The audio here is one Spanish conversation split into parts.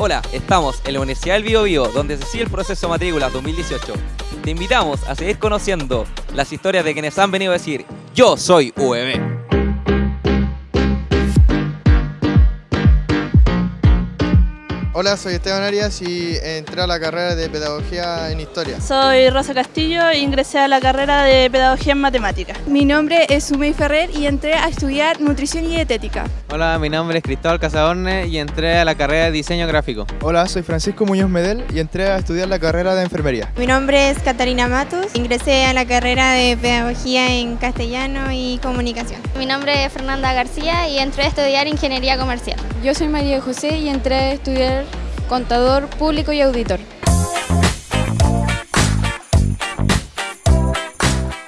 Hola, estamos en la Universidad del Bio, Bio donde se sigue el proceso de matrícula 2018. Te invitamos a seguir conociendo las historias de quienes han venido a decir Yo soy UEB. Hola, soy Esteban Arias y entré a la carrera de Pedagogía en Historia. Soy Rosa Castillo e ingresé a la carrera de Pedagogía en Matemáticas. Mi nombre es Sumey Ferrer y entré a estudiar Nutrición y Dietética. Hola, mi nombre es Cristóbal Casadorne y entré a la carrera de Diseño Gráfico. Hola, soy Francisco Muñoz Medel y entré a estudiar la carrera de Enfermería. Mi nombre es Catarina Matus, ingresé a la carrera de Pedagogía en Castellano y Comunicación. Mi nombre es Fernanda García y entré a estudiar Ingeniería Comercial. Yo soy María José y entré a estudiar contador público y auditor.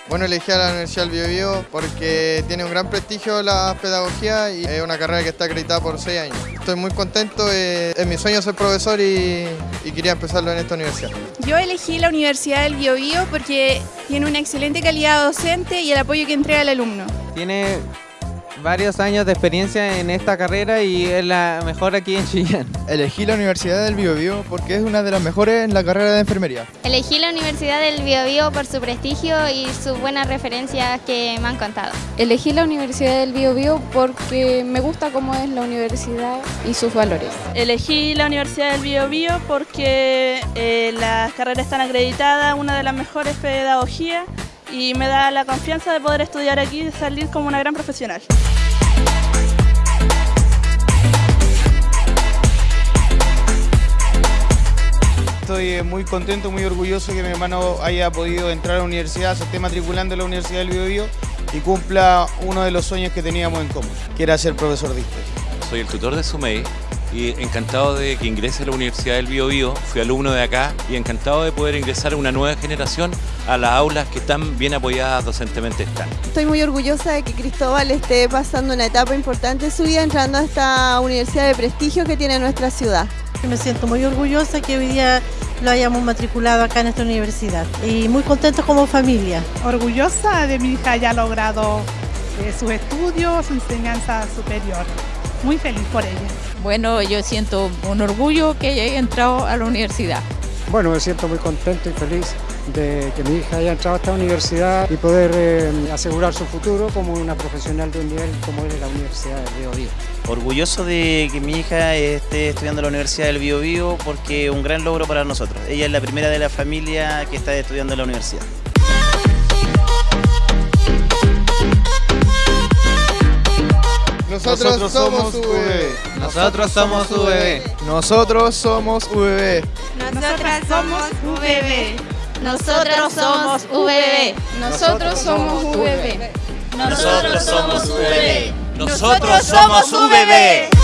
Bueno, elegí a la Universidad del Biobío porque tiene un gran prestigio la pedagogía y es una carrera que está acreditada por seis años. Estoy muy contento, eh, es mi sueño ser profesor y, y, quería empezarlo en esta universidad. Yo elegí la Universidad del Biobío porque tiene una excelente calidad docente y el apoyo que entrega al alumno. Tiene varios años de experiencia en esta carrera y es la mejor aquí en Chillán. Elegí la Universidad del Biobío porque es una de las mejores en la carrera de enfermería. Elegí la Universidad del Biobío por su prestigio y sus buenas referencias que me han contado. Elegí la Universidad del Biobío porque me gusta cómo es la universidad y sus valores. Elegí la Universidad del Biobío porque eh, las carreras están acreditadas, una de las mejores pedagogías y me da la confianza de poder estudiar aquí y salir como una gran profesional. Estoy muy contento, muy orgulloso que mi hermano haya podido entrar a la universidad, se esté matriculando en la Universidad del Biobío y cumpla uno de los sueños que teníamos en común, que era ser profesor de historia. Soy el tutor de Sumei y encantado de que ingrese a la Universidad del Bio, Bio fui alumno de acá y encantado de poder ingresar a una nueva generación a las aulas que tan bien apoyadas docentemente están. Estoy muy orgullosa de que Cristóbal esté pasando una etapa importante de su vida entrando a esta universidad de prestigio que tiene nuestra ciudad. Me siento muy orgullosa que hoy día lo hayamos matriculado acá en esta universidad y muy contentos como familia. Orgullosa de mi hija haya logrado eh, sus estudios, su enseñanza superior. Muy feliz por ella. Bueno, yo siento un orgullo que haya entrado a la universidad. Bueno, me siento muy contento y feliz de que mi hija haya entrado a esta universidad y poder eh, asegurar su futuro como una profesional de un nivel como es la Universidad del Bio, Bio. Orgulloso de que mi hija esté estudiando en la Universidad del Bio, Bio porque es un gran logro para nosotros. Ella es la primera de la familia que está estudiando en la universidad. Nosotros, somos UBB. Nosotros somos UBB. Nosotros somos UBB. Nosotras somos UBB. Nosotros somos UBB. Nosotros somos UBB. Nosotros somos UBB. Nosotros somos UBB.